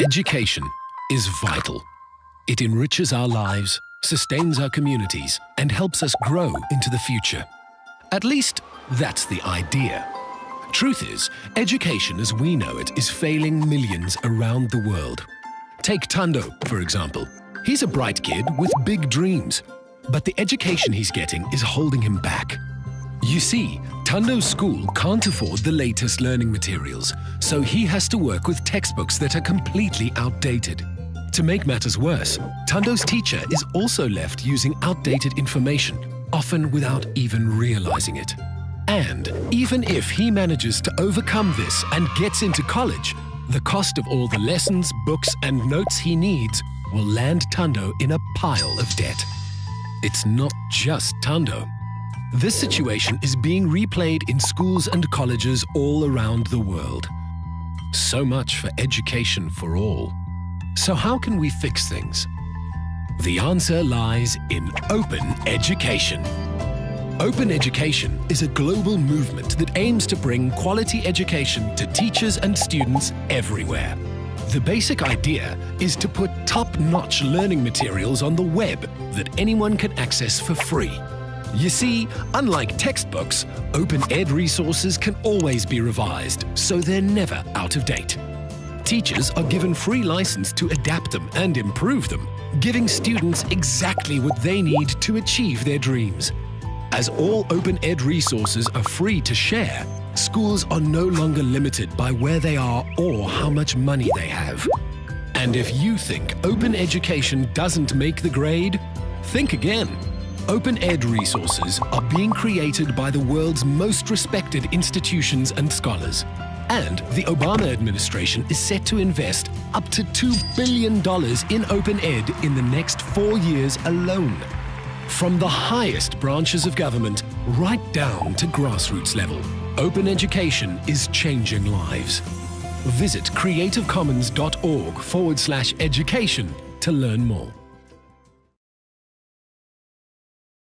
Education is vital. It enriches our lives, sustains our communities, and helps us grow into the future. At least, that's the idea. Truth is, education as we know it is failing millions around the world. Take Tando, for example. He's a bright kid with big dreams, but the education he's getting is holding him back. You see, Tando's school can't afford the latest learning materials, so he has to work with textbooks that are completely outdated. To make matters worse, Tando's teacher is also left using outdated information, often without even realizing it. And even if he manages to overcome this and gets into college, the cost of all the lessons, books and notes he needs will land Tando in a pile of debt. It's not just Tando. This situation is being replayed in schools and colleges all around the world. So much for education for all. So how can we fix things? The answer lies in open education. Open Education is a global movement that aims to bring quality education to teachers and students everywhere. The basic idea is to put top-notch learning materials on the web that anyone can access for free you see, unlike textbooks, open ed resources can always be revised, so they're never out of date. Teachers are given free license to adapt them and improve them, giving students exactly what they need to achieve their dreams. As all open ed resources are free to share, schools are no longer limited by where they are or how much money they have. And if you think open education doesn't make the grade, think again. Open Ed resources are being created by the world's most respected institutions and scholars. And the Obama administration is set to invest up to $2 billion in Open Ed in the next four years alone. From the highest branches of government right down to grassroots level, open education is changing lives. Visit creativecommons.org forward slash education to learn more.